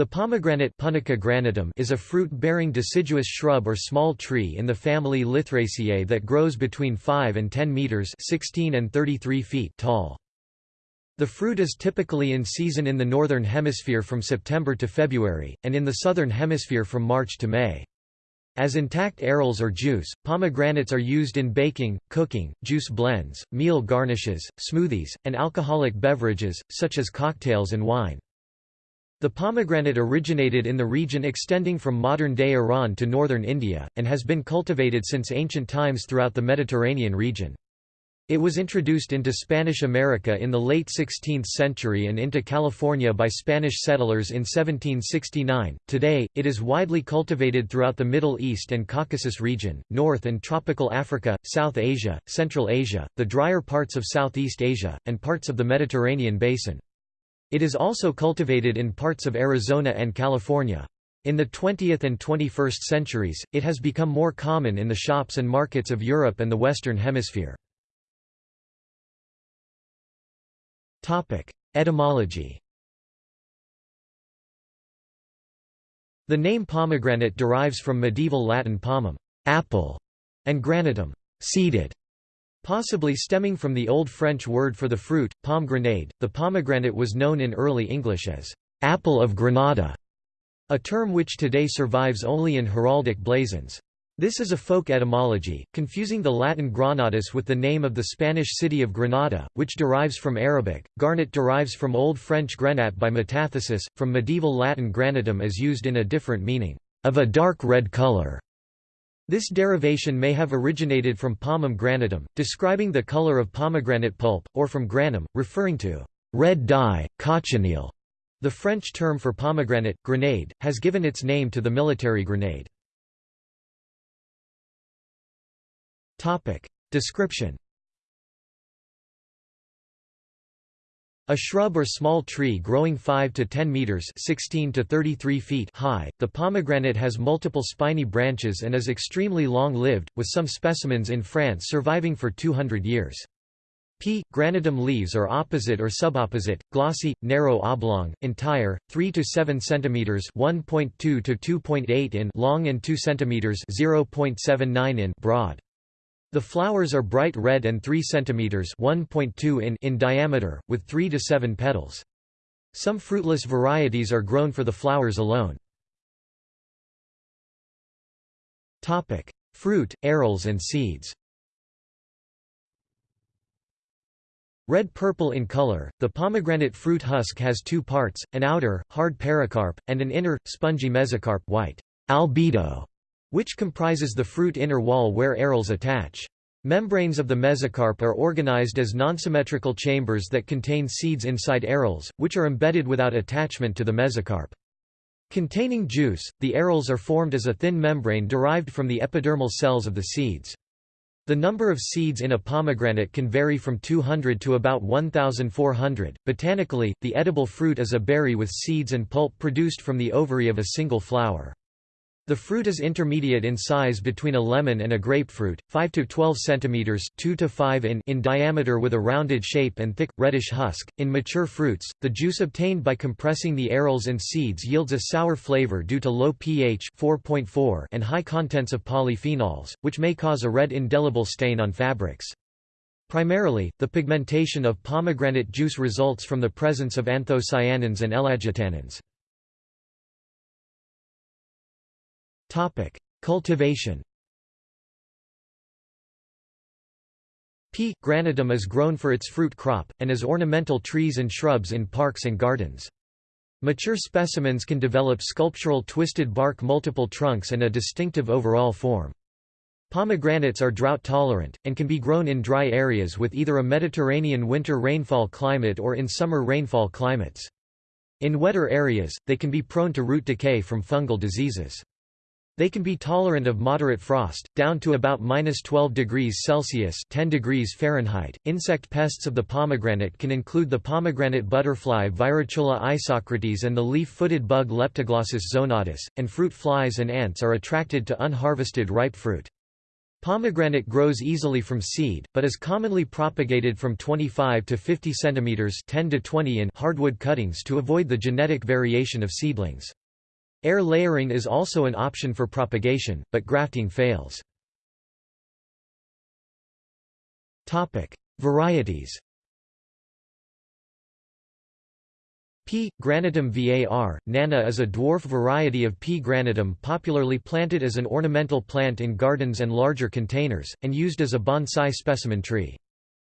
The pomegranate granatum is a fruit-bearing deciduous shrub or small tree in the family Lythraceae that grows between 5 and 10 meters (16 and 33 feet) tall. The fruit is typically in season in the northern hemisphere from September to February, and in the southern hemisphere from March to May. As intact arils or juice, pomegranates are used in baking, cooking, juice blends, meal garnishes, smoothies, and alcoholic beverages, such as cocktails and wine. The pomegranate originated in the region extending from modern-day Iran to northern India, and has been cultivated since ancient times throughout the Mediterranean region. It was introduced into Spanish America in the late 16th century and into California by Spanish settlers in 1769. Today, it is widely cultivated throughout the Middle East and Caucasus region, North and tropical Africa, South Asia, Central Asia, the drier parts of Southeast Asia, and parts of the Mediterranean basin. It is also cultivated in parts of Arizona and California. In the 20th and 21st centuries, it has become more common in the shops and markets of Europe and the Western Hemisphere. Etymology The name pomegranate derives from medieval Latin pomum apple", and granatum seeded", Possibly stemming from the Old French word for the fruit, pomegranate, the pomegranate was known in early English as apple of Granada, a term which today survives only in heraldic blazons. This is a folk etymology, confusing the Latin granatus with the name of the Spanish city of Granada, which derives from Arabic. Garnet derives from Old French grenat by metathesis, from medieval Latin granatum as used in a different meaning, of a dark red color. This derivation may have originated from pomum granatum, describing the color of pomegranate pulp, or from granum, referring to red dye, cochineal. The French term for pomegranate, grenade, has given its name to the military grenade. Description A shrub or small tree growing 5 to 10 meters (16 to 33 feet) high. The pomegranate has multiple spiny branches and is extremely long-lived, with some specimens in France surviving for 200 years. P. granatum leaves are opposite or subopposite, glossy, narrow oblong, entire, 3 to 7 centimeters (1.2 to 2.8 in) long and 2 centimeters (0.79 in) broad. The flowers are bright red and 3 cm 1.2 in, in diameter, with 3 to 7 petals. Some fruitless varieties are grown for the flowers alone. Fruit, arils and seeds Red-purple in color, the pomegranate fruit husk has two parts, an outer, hard pericarp, and an inner, spongy mesocarp white albedo which comprises the fruit inner wall where arils attach. Membranes of the mesocarp are organized as nonsymmetrical chambers that contain seeds inside arils, which are embedded without attachment to the mesocarp. Containing juice, the arils are formed as a thin membrane derived from the epidermal cells of the seeds. The number of seeds in a pomegranate can vary from 200 to about 1,400. Botanically, the edible fruit is a berry with seeds and pulp produced from the ovary of a single flower. The fruit is intermediate in size between a lemon and a grapefruit, 5 to 12 centimeters, 2 to 5 in, in diameter with a rounded shape and thick reddish husk. In mature fruits, the juice obtained by compressing the arils and seeds yields a sour flavor due to low pH 4.4 and high contents of polyphenols, which may cause a red indelible stain on fabrics. Primarily, the pigmentation of pomegranate juice results from the presence of anthocyanins and ellagitannins. Topic: Cultivation. P. granatum is grown for its fruit crop, and as ornamental trees and shrubs in parks and gardens. Mature specimens can develop sculptural twisted bark multiple trunks and a distinctive overall form. Pomegranates are drought tolerant, and can be grown in dry areas with either a Mediterranean winter rainfall climate or in summer rainfall climates. In wetter areas, they can be prone to root decay from fungal diseases. They can be tolerant of moderate frost, down to about minus 12 degrees Celsius 10 degrees Fahrenheit. Insect pests of the pomegranate can include the pomegranate butterfly Virachola isocrates and the leaf-footed bug Leptoglossus zonatus, and fruit flies and ants are attracted to unharvested ripe fruit. Pomegranate grows easily from seed, but is commonly propagated from 25 to 50 cm 10 to 20 in hardwood cuttings to avoid the genetic variation of seedlings. Air layering is also an option for propagation, but grafting fails. Topic: Varieties P. granatum var. Nana is a dwarf variety of P. granatum popularly planted as an ornamental plant in gardens and larger containers, and used as a bonsai specimen tree.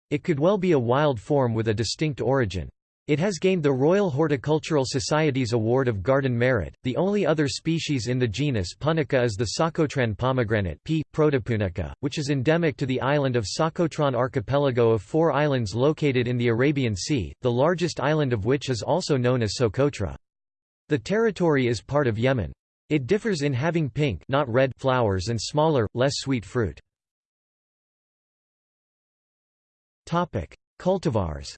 It could well be a wild form with a distinct origin. It has gained the Royal Horticultural Society's Award of Garden Merit. The only other species in the genus Punica is the Socotran pomegranate P. protopunica, which is endemic to the island of Socotrán archipelago of four islands located in the Arabian Sea, the largest island of which is also known as Socotra. The territory is part of Yemen. It differs in having pink not red flowers and smaller, less sweet fruit. Cultivars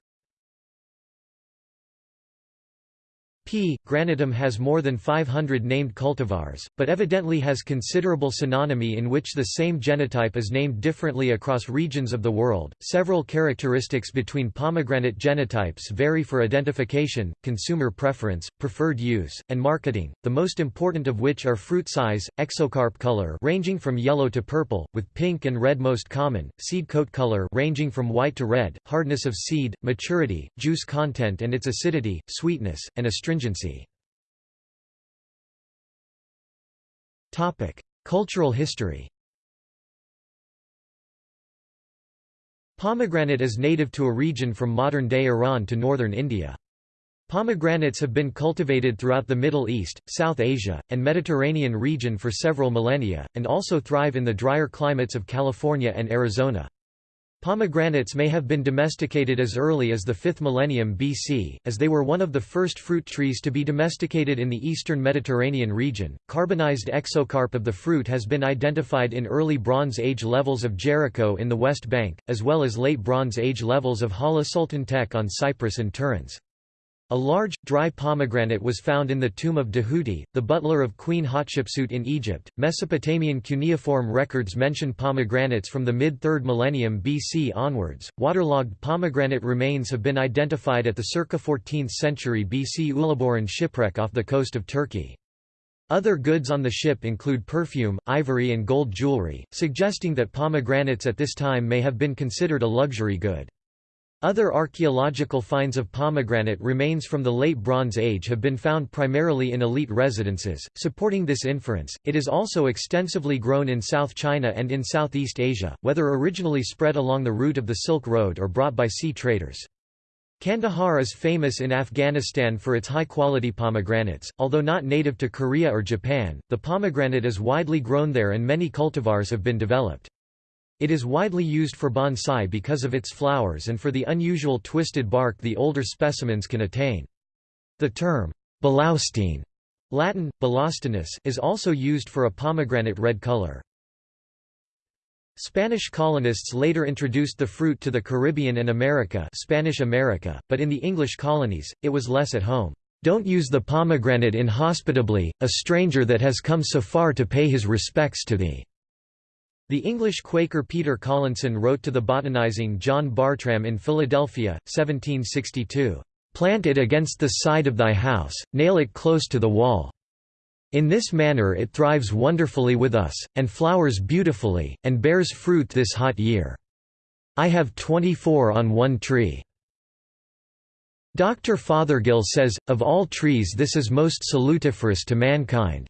P. granatum has more than 500 named cultivars, but evidently has considerable synonymy in which the same genotype is named differently across regions of the world. Several characteristics between pomegranate genotypes vary for identification, consumer preference, preferred use, and marketing, the most important of which are fruit size, exocarp color ranging from yellow to purple, with pink and red most common, seed coat color ranging from white to red, hardness of seed, maturity, juice content and its acidity, sweetness, and astringency stringency. Cultural history Pomegranate is native to a region from modern-day Iran to northern India. Pomegranates have been cultivated throughout the Middle East, South Asia, and Mediterranean region for several millennia, and also thrive in the drier climates of California and Arizona. Pomegranates may have been domesticated as early as the 5th millennium BC, as they were one of the first fruit trees to be domesticated in the eastern Mediterranean region. Carbonized exocarp of the fruit has been identified in early Bronze Age levels of Jericho in the West Bank, as well as late Bronze Age levels of Hala Sultan Tekke on Cyprus and Tiryns. A large, dry pomegranate was found in the tomb of Djehuti, the butler of Queen Hatshepsut in Egypt. Mesopotamian cuneiform records mention pomegranates from the mid 3rd millennium BC onwards. Waterlogged pomegranate remains have been identified at the circa 14th century BC Uluburun shipwreck off the coast of Turkey. Other goods on the ship include perfume, ivory, and gold jewelry, suggesting that pomegranates at this time may have been considered a luxury good. Other archaeological finds of pomegranate remains from the Late Bronze Age have been found primarily in elite residences, supporting this inference. It is also extensively grown in South China and in Southeast Asia, whether originally spread along the route of the Silk Road or brought by sea traders. Kandahar is famous in Afghanistan for its high-quality pomegranates, although not native to Korea or Japan, the pomegranate is widely grown there and many cultivars have been developed. It is widely used for bonsai because of its flowers and for the unusual twisted bark the older specimens can attain. The term, Balaustine Latin, Balaustinus is also used for a pomegranate red color. Spanish colonists later introduced the fruit to the Caribbean and America Spanish America, but in the English colonies, it was less at home. Don't use the pomegranate inhospitably, a stranger that has come so far to pay his respects to thee. The English Quaker Peter Collinson wrote to the botanizing John Bartram in Philadelphia, 1762, "'Plant it against the side of thy house, nail it close to the wall. In this manner it thrives wonderfully with us, and flowers beautifully, and bears fruit this hot year. I have twenty-four on one tree.' Dr. Fothergill says, of all trees this is most salutiferous to mankind.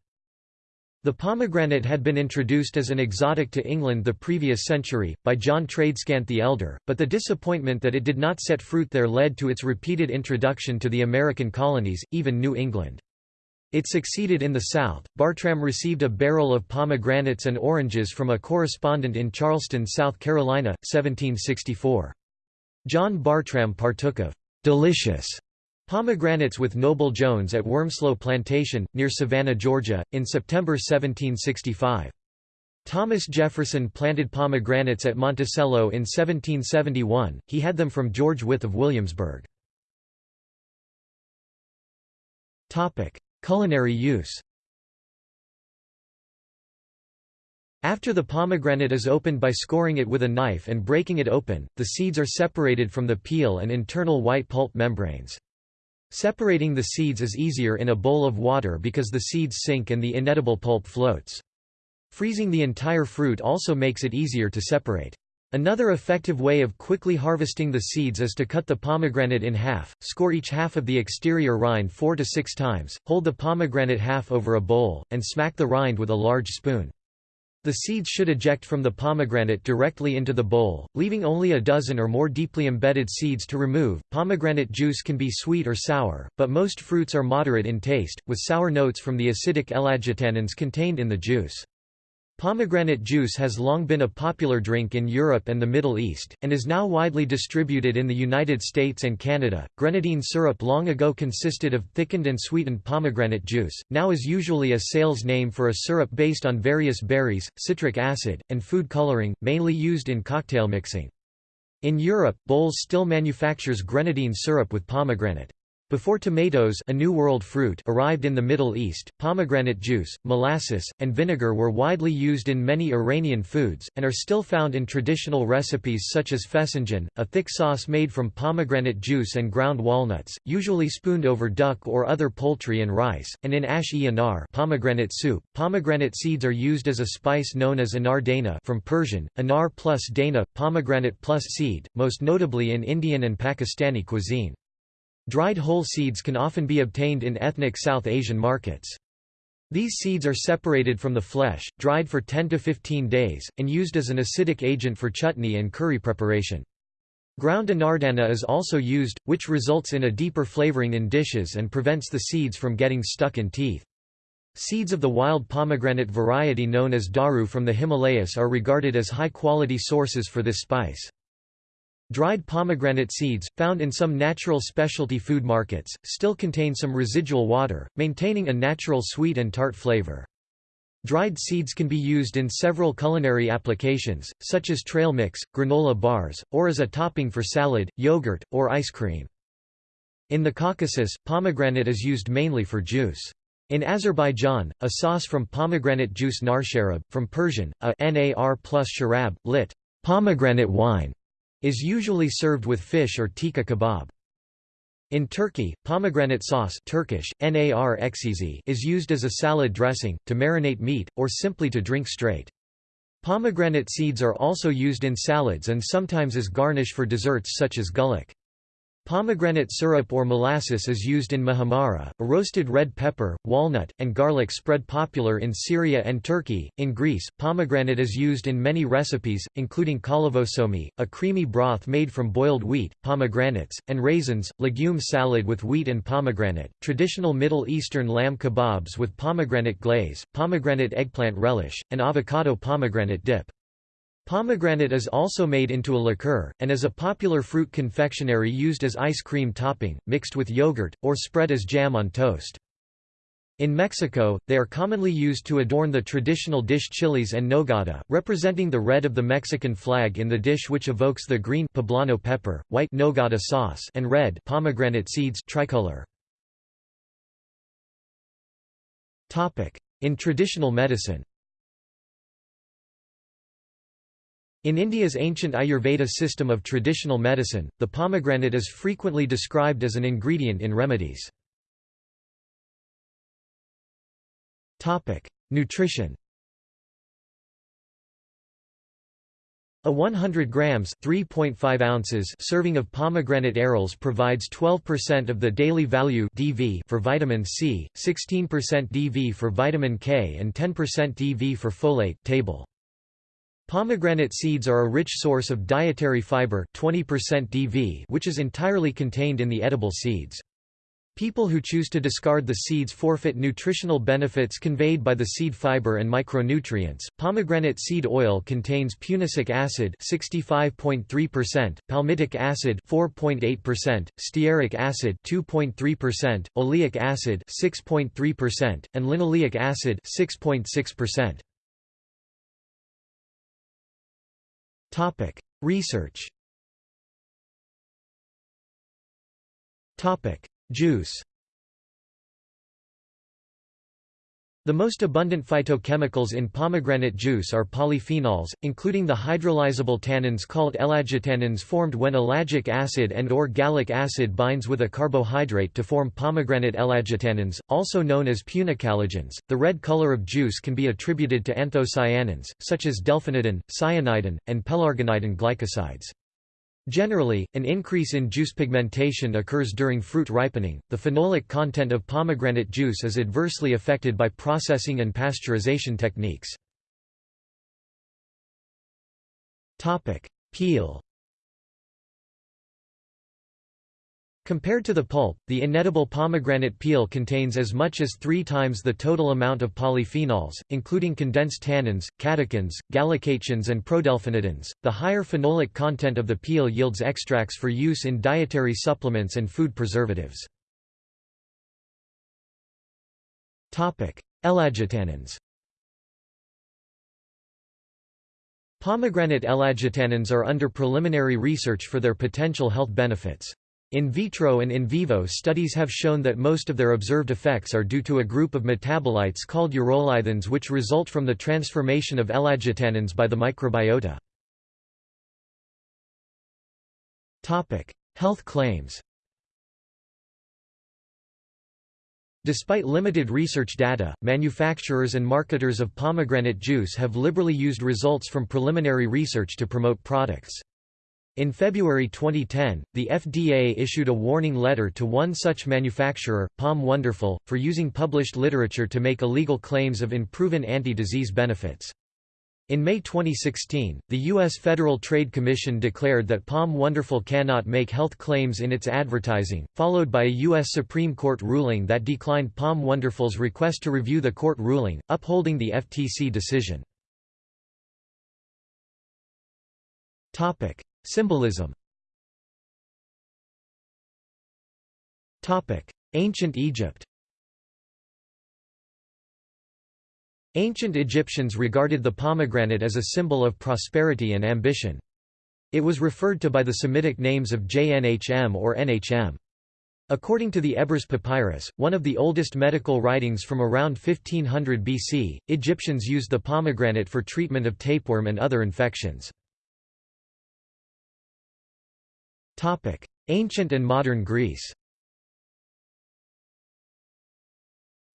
The pomegranate had been introduced as an exotic to England the previous century, by John Tradescant the Elder, but the disappointment that it did not set fruit there led to its repeated introduction to the American colonies, even New England. It succeeded in the South. Bartram received a barrel of pomegranates and oranges from a correspondent in Charleston, South Carolina, 1764. John Bartram partook of delicious Pomegranates with Noble Jones at Wormsloe Plantation, near Savannah, Georgia, in September 1765. Thomas Jefferson planted pomegranates at Monticello in 1771, he had them from George Wythe of Williamsburg. Culinary use After the pomegranate is opened by scoring it with a knife and breaking it open, the seeds are separated from the peel and internal white pulp membranes. Separating the seeds is easier in a bowl of water because the seeds sink and the inedible pulp floats. Freezing the entire fruit also makes it easier to separate. Another effective way of quickly harvesting the seeds is to cut the pomegranate in half, score each half of the exterior rind four to six times, hold the pomegranate half over a bowl, and smack the rind with a large spoon. The seeds should eject from the pomegranate directly into the bowl, leaving only a dozen or more deeply embedded seeds to remove. Pomegranate juice can be sweet or sour, but most fruits are moderate in taste, with sour notes from the acidic ellagitannins contained in the juice. Pomegranate juice has long been a popular drink in Europe and the Middle East, and is now widely distributed in the United States and Canada. Grenadine syrup long ago consisted of thickened and sweetened pomegranate juice, now is usually a sales name for a syrup based on various berries, citric acid, and food coloring, mainly used in cocktail mixing. In Europe, Bols still manufactures grenadine syrup with pomegranate. Before tomatoes a New World fruit arrived in the Middle East, pomegranate juice, molasses, and vinegar were widely used in many Iranian foods, and are still found in traditional recipes such as fesanjan, a thick sauce made from pomegranate juice and ground walnuts, usually spooned over duck or other poultry and rice, and in ash-e anar pomegranate soup. Pomegranate seeds are used as a spice known as anar dana from Persian, anar plus dana, pomegranate plus seed, most notably in Indian and Pakistani cuisine. Dried whole seeds can often be obtained in ethnic South Asian markets. These seeds are separated from the flesh, dried for 10 to 15 days, and used as an acidic agent for chutney and curry preparation. Ground anardana is also used, which results in a deeper flavoring in dishes and prevents the seeds from getting stuck in teeth. Seeds of the wild pomegranate variety known as daru from the Himalayas are regarded as high-quality sources for this spice. Dried pomegranate seeds, found in some natural specialty food markets, still contain some residual water, maintaining a natural sweet and tart flavor. Dried seeds can be used in several culinary applications, such as trail mix, granola bars, or as a topping for salad, yogurt, or ice cream. In the Caucasus, pomegranate is used mainly for juice. In Azerbaijan, a sauce from pomegranate juice narsharab, from Persian, a nar plus sharab, lit. pomegranate wine, is usually served with fish or tikka kebab. In Turkey, pomegranate sauce Turkish, nar is used as a salad dressing, to marinate meat, or simply to drink straight. Pomegranate seeds are also used in salads and sometimes as garnish for desserts such as güllaç. Pomegranate syrup or molasses is used in muhammara, a roasted red pepper, walnut, and garlic spread popular in Syria and Turkey. In Greece, pomegranate is used in many recipes, including kollivozoumi, a creamy broth made from boiled wheat, pomegranates, and raisins, legume salad with wheat and pomegranate, traditional Middle Eastern lamb kebabs with pomegranate glaze, pomegranate eggplant relish, and avocado pomegranate dip. Pomegranate is also made into a liqueur, and is a popular fruit confectionery used as ice cream topping, mixed with yogurt, or spread as jam on toast. In Mexico, they are commonly used to adorn the traditional dish chiles and nogada, representing the red of the Mexican flag in the dish which evokes the green poblano pepper, white nogada sauce and red pomegranate seeds tricolor. In traditional medicine In India's ancient Ayurveda system of traditional medicine, the pomegranate is frequently described as an ingredient in remedies. Nutrition A 100 grams 3.5 ounces serving of pomegranate arils provides 12% of the daily value DV for vitamin C, 16% DV for vitamin K and 10% DV for folate table. Pomegranate seeds are a rich source of dietary fiber 20% DV which is entirely contained in the edible seeds. People who choose to discard the seeds forfeit nutritional benefits conveyed by the seed fiber and micronutrients. Pomegranate seed oil contains punicic acid 65.3%, palmitic acid 4.8%, stearic acid 2.3%, oleic acid 6.3%, and linoleic acid 6.6%. Topic: Research. Topic: Juice. The most abundant phytochemicals in pomegranate juice are polyphenols, including the hydrolyzable tannins called ellagitannins formed when ellagic acid and or gallic acid binds with a carbohydrate to form pomegranate ellagitannins, also known as punicalagins. The red color of juice can be attributed to anthocyanins, such as delphinidin, cyanidin, and pelargonidin glycosides. Generally, an increase in juice pigmentation occurs during fruit ripening. The phenolic content of pomegranate juice is adversely affected by processing and pasteurization techniques. Topic: Peel Compared to the pulp, the inedible pomegranate peel contains as much as three times the total amount of polyphenols, including condensed tannins, catechins, gallocatechins and prodelphinidins. The higher phenolic content of the peel yields extracts for use in dietary supplements and food preservatives. Topic: Ellagitannins. Pomegranate ellagitannins are under preliminary research for their potential health benefits. In vitro and in vivo studies have shown that most of their observed effects are due to a group of metabolites called urolithins which result from the transformation of ellagitannins by the microbiota. Health claims Despite limited research data, manufacturers and marketers of pomegranate juice have liberally used results from preliminary research to promote products. In February 2010, the FDA issued a warning letter to one such manufacturer, POM Wonderful, for using published literature to make illegal claims of unproven anti-disease benefits. In May 2016, the U.S. Federal Trade Commission declared that POM Wonderful cannot make health claims in its advertising, followed by a U.S. Supreme Court ruling that declined POM Wonderful's request to review the court ruling, upholding the FTC decision. Symbolism Ancient Egypt Ancient Egyptians regarded the pomegranate as a symbol of prosperity and ambition. It was referred to by the Semitic names of Jnhm or Nhm. According to the Ebers Papyrus, one of the oldest medical writings from around 1500 BC, Egyptians used the pomegranate for treatment of tapeworm and other infections. Topic: Ancient and modern Greece.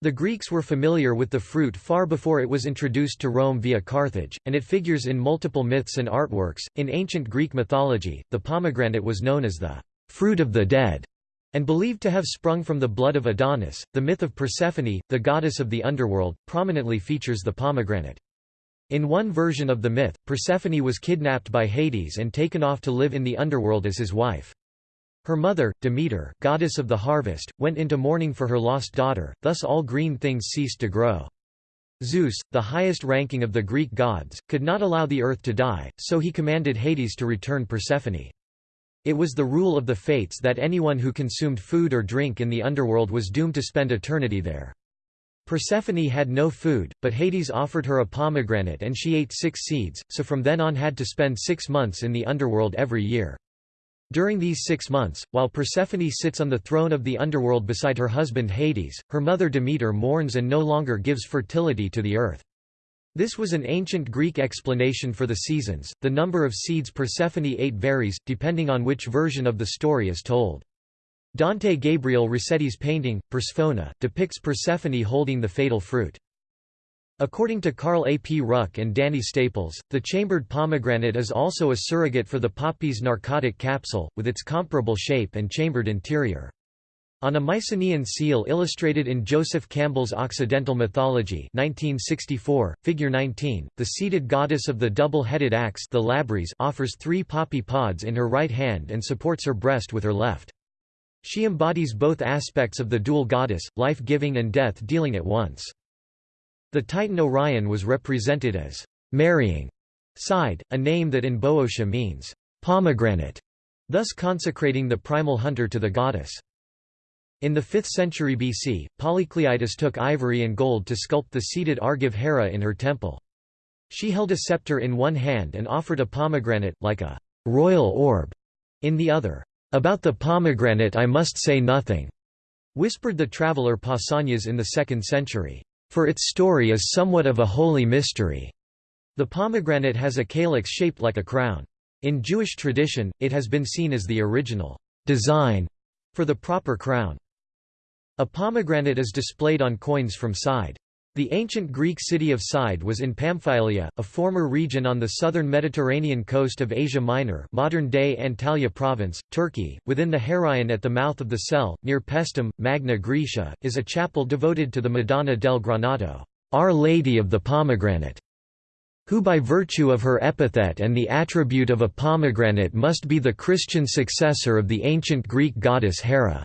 The Greeks were familiar with the fruit far before it was introduced to Rome via Carthage, and it figures in multiple myths and artworks. In ancient Greek mythology, the pomegranate was known as the fruit of the dead and believed to have sprung from the blood of Adonis. The myth of Persephone, the goddess of the underworld, prominently features the pomegranate. In one version of the myth, Persephone was kidnapped by Hades and taken off to live in the underworld as his wife. Her mother, Demeter, goddess of the harvest, went into mourning for her lost daughter, thus all green things ceased to grow. Zeus, the highest ranking of the Greek gods, could not allow the earth to die, so he commanded Hades to return Persephone. It was the rule of the fates that anyone who consumed food or drink in the underworld was doomed to spend eternity there. Persephone had no food, but Hades offered her a pomegranate and she ate six seeds, so from then on had to spend six months in the underworld every year. During these six months, while Persephone sits on the throne of the underworld beside her husband Hades, her mother Demeter mourns and no longer gives fertility to the earth. This was an ancient Greek explanation for the seasons. The number of seeds Persephone ate varies, depending on which version of the story is told. Dante Gabriel Rossetti's painting, Persephone, depicts Persephone holding the fatal fruit. According to Carl A. P. Ruck and Danny Staples, the chambered pomegranate is also a surrogate for the poppy's narcotic capsule, with its comparable shape and chambered interior. On a Mycenaean seal illustrated in Joseph Campbell's Occidental Mythology 1964, figure 19, the seated goddess of the double-headed axe the labrys offers three poppy pods in her right hand and supports her breast with her left. She embodies both aspects of the dual goddess, life-giving and death-dealing at once. The Titan Orion was represented as marrying side, a name that in Boeotia means pomegranate, thus consecrating the primal hunter to the goddess. In the 5th century BC, Polycleitus took ivory and gold to sculpt the seated Argive Hera in her temple. She held a scepter in one hand and offered a pomegranate, like a royal orb, in the other. About the pomegranate I must say nothing, whispered the traveller Pausanias in the 2nd century. for its story is somewhat of a holy mystery. The pomegranate has a calyx shaped like a crown. In Jewish tradition, it has been seen as the original design for the proper crown. A pomegranate is displayed on coins from Side. The ancient Greek city of Side was in Pamphylia, a former region on the southern Mediterranean coast of Asia Minor modern-day Antalya province, Turkey. Within the Heraion at the mouth of the Sele, near Paestum, Magna Graecia, is a chapel devoted to the Madonna del Granato, Our Lady of the Pomegranate, who by virtue of her epithet and the attribute of a pomegranate must be the Christian successor of the ancient Greek goddess Hera.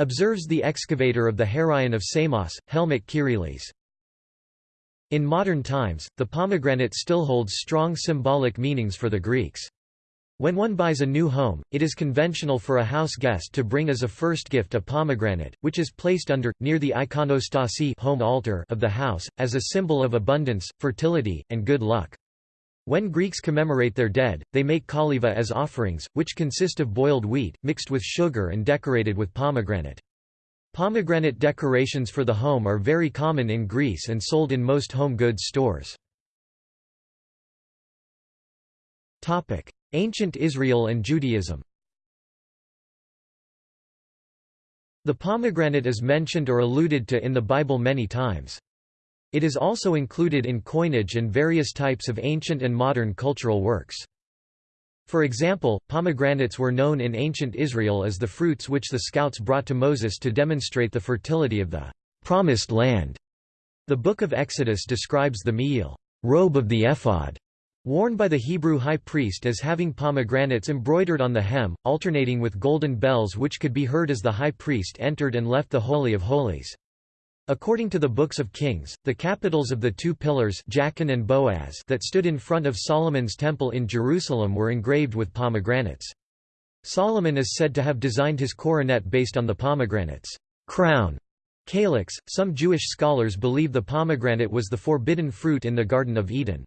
Observes the excavator of the Heraion of Samos, Helmut Kyrieleis. In modern times, the pomegranate still holds strong symbolic meanings for the Greeks. When one buys a new home, it is conventional for a house guest to bring as a first gift a pomegranate, which is placed under, near the ikonostasi home altar of the house, as a symbol of abundance, fertility, and good luck. When Greeks commemorate their dead, they make kaliva as offerings, which consist of boiled wheat, mixed with sugar and decorated with pomegranate. Pomegranate decorations for the home are very common in Greece and sold in most home goods stores. Ancient Israel and Judaism The pomegranate is mentioned or alluded to in the Bible many times. It is also included in coinage and various types of ancient and modern cultural works. For example, pomegranates were known in ancient Israel as the fruits which the scouts brought to Moses to demonstrate the fertility of the promised land. The Book of Exodus describes the me'il robe of the ephod, worn by the Hebrew high priest as having pomegranates embroidered on the hem, alternating with golden bells which could be heard as the high priest entered and left the Holy of Holies. According to the books of Kings, the capitals of the two pillars Jachin and Boaz that stood in front of Solomon's temple in Jerusalem were engraved with pomegranates. Solomon is said to have designed his coronet based on the pomegranate's crown. Calyx, some Jewish scholars believe the pomegranate was the forbidden fruit in the Garden of Eden.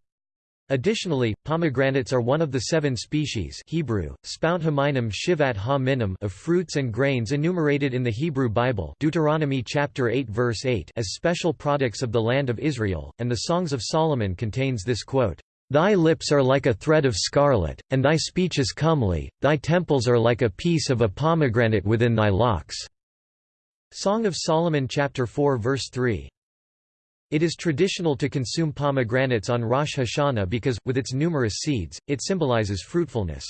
Additionally, pomegranates are one of the seven species Hebrew, shivat ha minim of fruits and grains enumerated in the Hebrew Bible Deuteronomy chapter 8 verse 8 as special products of the land of Israel, and the Songs of Solomon contains this quote, Thy lips are like a thread of scarlet, and thy speech is comely, thy temples are like a piece of a pomegranate within thy locks." Song of Solomon chapter 4 verse 3. It is traditional to consume pomegranates on Rosh Hashanah because, with its numerous seeds, it symbolizes fruitfulness.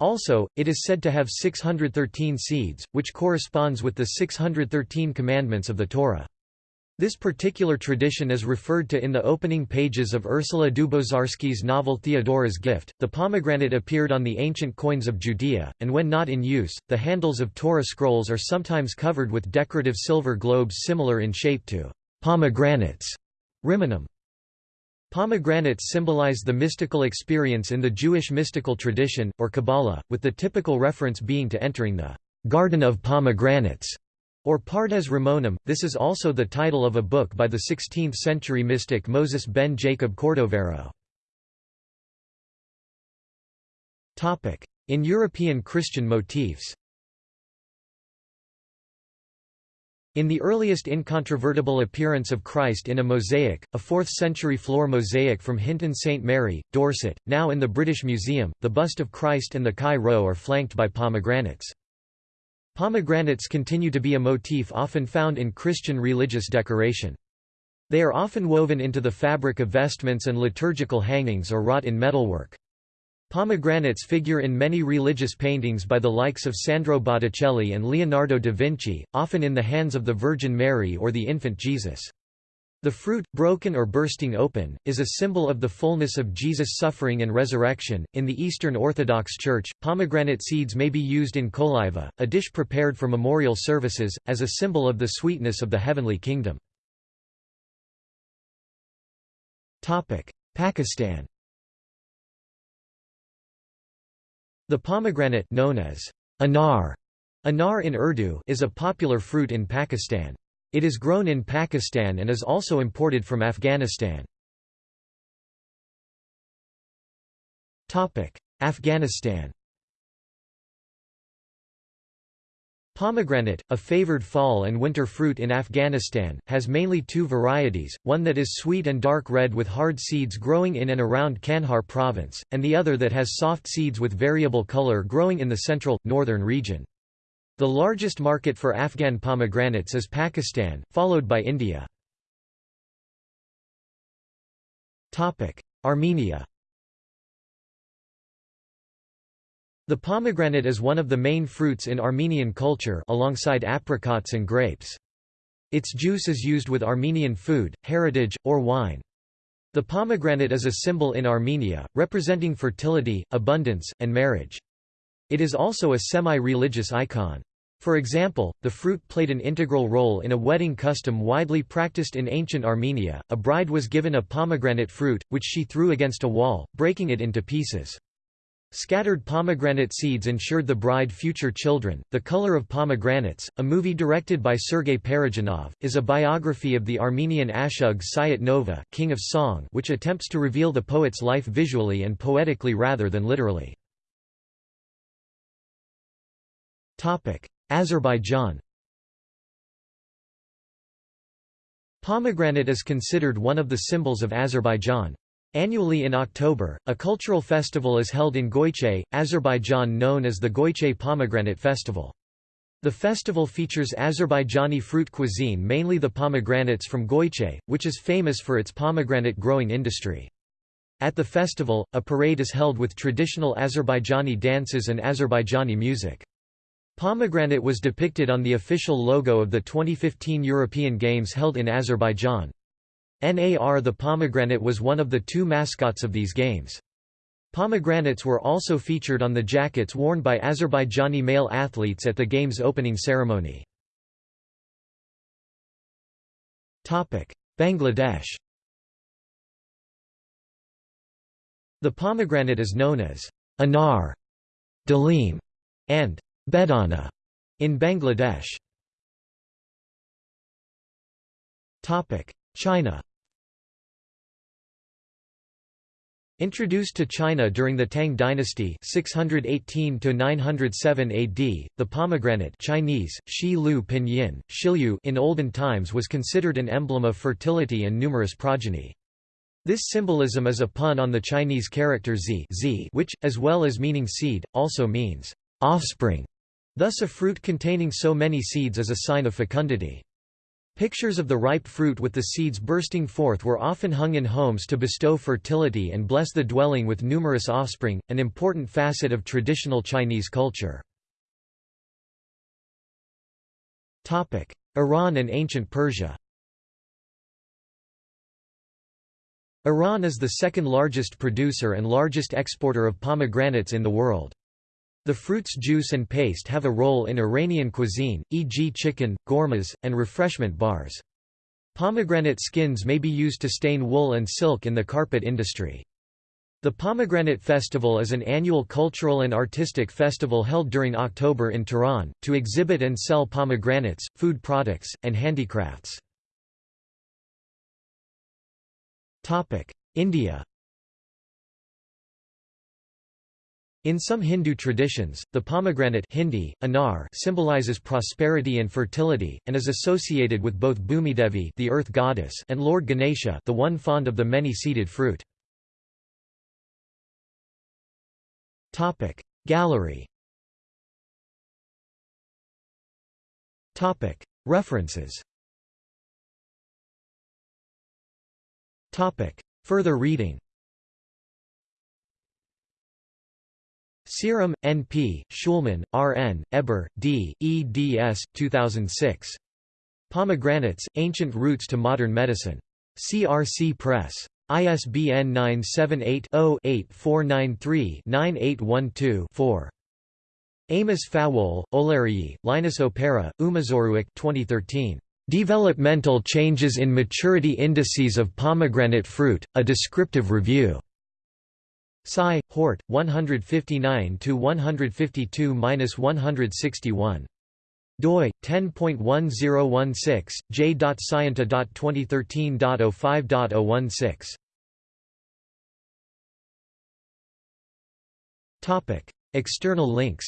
Also, it is said to have 613 seeds, which corresponds with the 613 commandments of the Torah. This particular tradition is referred to in the opening pages of Ursula Dubosarsky's novel Theodora's Gift. The pomegranate appeared on the ancient coins of Judea, and when not in use, the handles of Torah scrolls are sometimes covered with decorative silver globes similar in shape to Pomegranates Rimonim. Pomegranates symbolize the mystical experience in the Jewish mystical tradition, or Kabbalah, with the typical reference being to entering the Garden of Pomegranates, or Pardes Rimonim. This is also the title of a book by the 16th-century mystic Moses ben Jacob Cordovero. In European Christian motifs In the earliest incontrovertible appearance of Christ in a mosaic, a 4th-century floor mosaic from Hinton St Mary, Dorset, now in the British Museum, the bust of Christ and the Chi Rho are flanked by pomegranates. Pomegranates continue to be a motif often found in Christian religious decoration. They are often woven into the fabric of vestments and liturgical hangings or wrought in metalwork. Pomegranates figure in many religious paintings by the likes of Sandro Botticelli and Leonardo da Vinci, often in the hands of the Virgin Mary or the infant Jesus. The fruit, broken or bursting open, is a symbol of the fullness of Jesus' suffering and resurrection. In the Eastern Orthodox Church, pomegranate seeds may be used in koliva, a dish prepared for memorial services, as a symbol of the sweetness of the heavenly kingdom. Pakistan The pomegranate known as anar, anar in Urdu is a popular fruit in Pakistan. It is grown in Pakistan and is also imported from Afghanistan. Afghanistan Pomegranate, a favored fall and winter fruit in Afghanistan, has mainly two varieties, one that is sweet and dark red with hard seeds growing in and around Kandahar province, and the other that has soft seeds with variable color growing in the central, northern region. The largest market for Afghan pomegranates is Pakistan, followed by India. Armenia The pomegranate is one of the main fruits in Armenian culture alongside apricots and grapes. Its juice is used with Armenian food, heritage, or wine. The pomegranate is a symbol in Armenia, representing fertility, abundance, and marriage. It is also a semi-religious icon. For example, the fruit played an integral role in a wedding custom widely practiced in ancient Armenia. A bride was given a pomegranate fruit, which she threw against a wall, breaking it into pieces. Scattered pomegranate seeds ensured the bride future children. The Color of Pomegranates, a movie directed by Sergei Parajanov, is a biography of the Armenian Ashug Sayat Nova, king of song, which attempts to reveal the poet's life visually and poetically rather than literally. Topic: Azerbaijan. Pomegranate is considered one of the symbols of Azerbaijan. Annually in October, a cultural festival is held in Goychay, Azerbaijan known as the Goychay Pomegranate Festival. The festival features Azerbaijani fruit cuisine mainly the pomegranates from Goychay, which is famous for its pomegranate growing industry. At the festival, a parade is held with traditional Azerbaijani dances and Azerbaijani music. Pomegranate was depicted on the official logo of the 2015 European Games held in Azerbaijan. NAR the pomegranate was one of the two mascots of these games. Pomegranates were also featured on the jackets worn by Azerbaijani male athletes at the game's opening ceremony. Bangladesh The pomegranate is known as anar, dalim, and bedana in Bangladesh. China Introduced to China during the Tang dynasty 618 AD, the pomegranate Chinese, Shi Pinyin, Shilyu in olden times was considered an emblem of fertility and numerous progeny. This symbolism is a pun on the Chinese character zi, zi which, as well as meaning seed, also means offspring. Thus a fruit containing so many seeds is a sign of fecundity. Pictures of the ripe fruit with the seeds bursting forth were often hung in homes to bestow fertility and bless the dwelling with numerous offspring, an important facet of traditional Chinese culture. Iran and ancient Persia Iran is the second largest producer and largest exporter of pomegranates in the world. The fruit's juice and paste have a role in Iranian cuisine, e.g. chicken, gourmas, and refreshment bars. Pomegranate skins may be used to stain wool and silk in the carpet industry. The Pomegranate Festival is an annual cultural and artistic festival held during October in Tehran, to exhibit and sell pomegranates, food products, and handicrafts. India In some Hindu traditions, the pomegranate Hindi, anar symbolizes prosperity and fertility, and is associated with both Bhumidevi the earth goddess and Lord Ganesha the one fond of the many-seeded fruit. Gallery References Further reading Seeram, N.P., Schulman, R.N., Heber, D., eds. 2006. Pomegranates, Ancient Roots to Modern Medicine. CRC Press. ISBN 978-0-8493-9812-4. Amos Fawole, Olarii, Linus Opara, Umazoruic 2013. Developmental Changes in Maturity Indices of Pomegranate Fruit, A Descriptive Review. Psi, Hort, 159–152–161. doi 10.1016 j.scienta.2013.05.016 Topic. External links.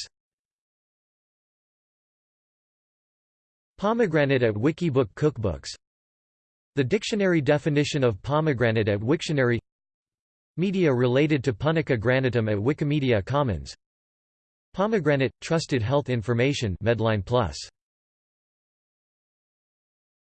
Pomegranate at Wikibook Cookbooks. The dictionary definition of pomegranate at Wiktionary Media related to Punica granatum at Wikimedia Commons. Pomegranate – Trusted Health Information Medline Plus